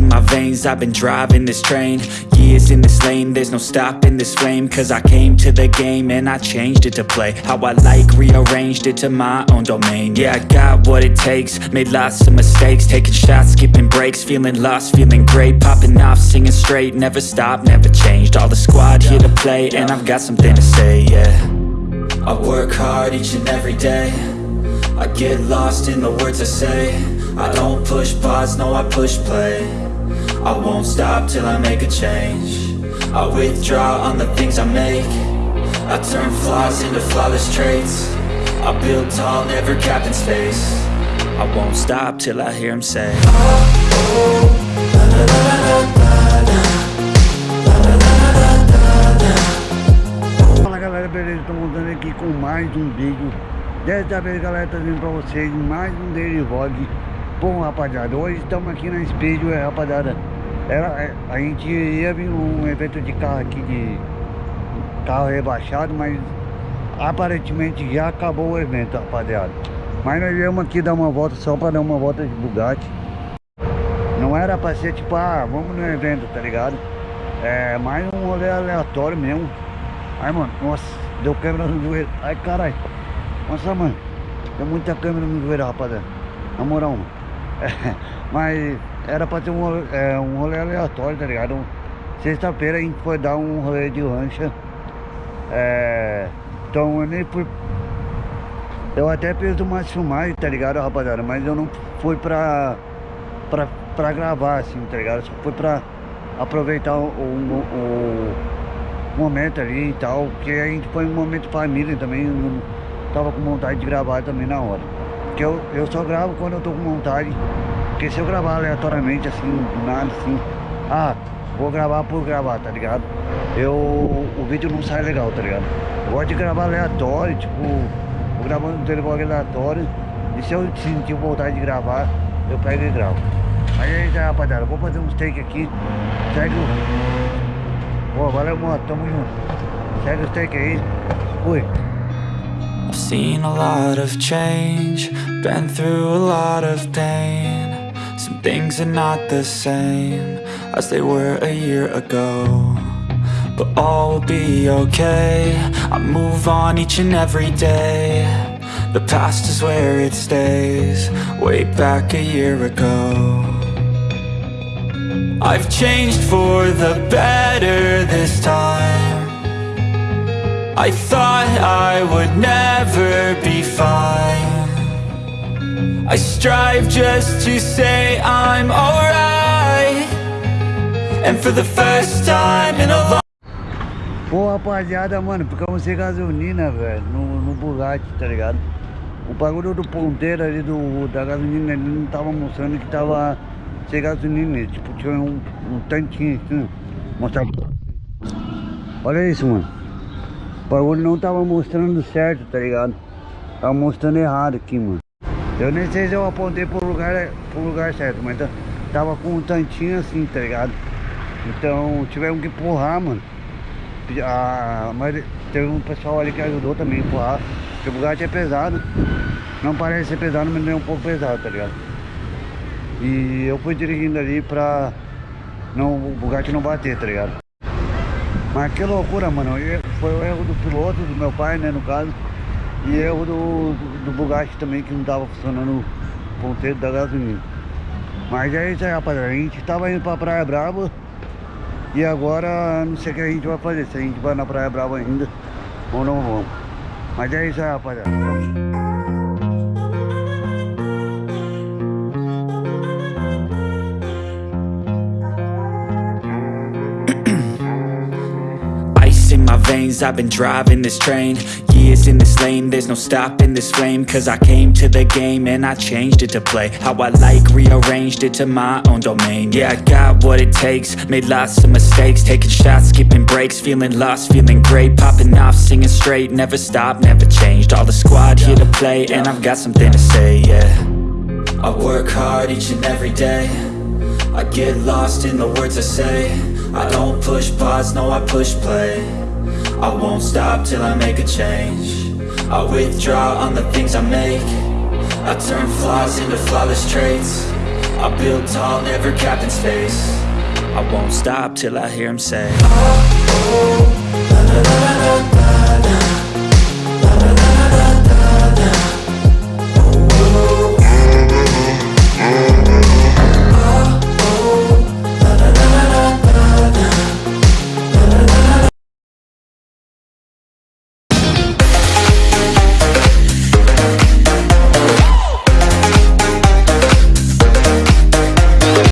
veins, I've been driving this train Years in this lane, there's no stopping this flame Cause I came to the game and I changed it to play How I like, rearranged it to my own domain. Yeah, I got what it takes, made lots of mistakes Taking shots, skipping breaks, feeling lost, feeling great Popping off, singing straight, never stopped, never changed. All the squad here to play and I've got something to say, yeah. I work hard each and every day. I get lost in the words I say. I don't push pause, no I push play I won't stop till I make a change. I withdraw on the things I make. I turn flaws into flawless traits. I build tall, never capped in space. I won't stop till I hear him say. Fala galera, beleza? Estou montando aqui com mais um vídeo. Dessa vez galera, trazendo pra vocês mais um daily vlog. Bom rapaziada, hoje estamos aqui na Speedway rapaziada Era, é, A gente ia vir um evento de carro aqui de carro rebaixado Mas aparentemente já acabou o evento rapaziada Mas nós viemos aqui dar uma volta só para dar uma volta de Bugatti Não era pra ser tipo, ah, vamos no evento, tá ligado? É mais um rolê aleatório mesmo Ai, mano, nossa, deu câmera no joelho. Ai, caralho. Nossa, mano, deu muita câmera no joelho, rapaziada. Na moral, mano. É, mas era pra ter um rolê, é, um rolê aleatório, tá ligado? Sexta-feira a gente foi dar um rolê de rancha. É, então eu nem fui... Eu até fiz umas filmagens, tá ligado, rapaziada? Mas eu não fui pra, pra, pra gravar, assim, tá ligado? Só foi pra aproveitar o, o, o momento ali e tal, porque a gente foi um momento família também, não tava com vontade de gravar também na hora. Porque eu, eu só gravo quando eu tô com vontade, porque se eu gravar aleatoriamente assim, do nada assim, ah, vou gravar por gravar, tá ligado? Eu, o vídeo não sai legal, tá ligado? Eu gosto de gravar aleatório, tipo, vou gravando um telefone aleatório, e se eu sentir vontade de gravar, eu pego e gravo. Aí é isso aí, rapaziada, vou fazer uns take aqui, segue o... Pô, valeu, moto, tamo junto. Segue o take aí. Fui. I've seen a lot of change, been through a lot of pain. Some things are not the same as they were a year ago. But all will be okay, I move on each and every day. The past is where it stays, way back a year ago. I've changed for the better this time I thought I would never be fine I strive just to say I'm alright And for the first time in a long Pô, rapaziada, mano, ficamos sem gasolina, velho, no, no Bugatti, tá ligado? O bagulho do ponteiro ali do, da gasolina ele não tava mostrando que tava sem gasolina, tipo, tinha um, um tanquinho assim, mostrar. Olha isso, mano. O bagulho não tava mostrando certo, tá ligado? Tava mostrando errado aqui, mano. Eu nem sei se eu apontei pro lugar, pro lugar certo, mas tava com um tantinho assim, tá ligado? Então tivemos que empurrar, mano. Ah, mas teve um pessoal ali que ajudou também a empurrar. Porque o Bugatti é pesado. Não parece ser pesado, mas não é um pouco pesado, tá ligado? E eu fui dirigindo ali pra não, o Bugatti não bater, tá ligado? Mas que loucura, mano. Foi o erro do piloto, do meu pai, né, no caso. E erro do, do, do Bugatti também, que não tava funcionando o ponteiro da gasolina. Mas é isso aí, rapaziada. A gente tava indo pra Praia Brava. E agora não sei o que a gente vai fazer. Se a gente vai na Praia Brava ainda ou não vamos. Mas é isso aí, rapaziada. in my veins I've been driving this train Years in this lane There's no stopping this flame Cause I came to the game And I changed it to play How I like Rearranged it to my own domain. Yeah, I got what it takes Made lots of mistakes Taking shots, skipping breaks Feeling lost, feeling great Popping off, singing straight Never stopped, never changed All the squad here to play And I've got something to say, yeah. I work hard each and every day I get lost in the words I say I don't push pause, no I push play. I won't stop till I make a change. I withdraw on the things I make. I turn flaws into flawless traits. I build tall, never capped in space. I won't stop till I hear him say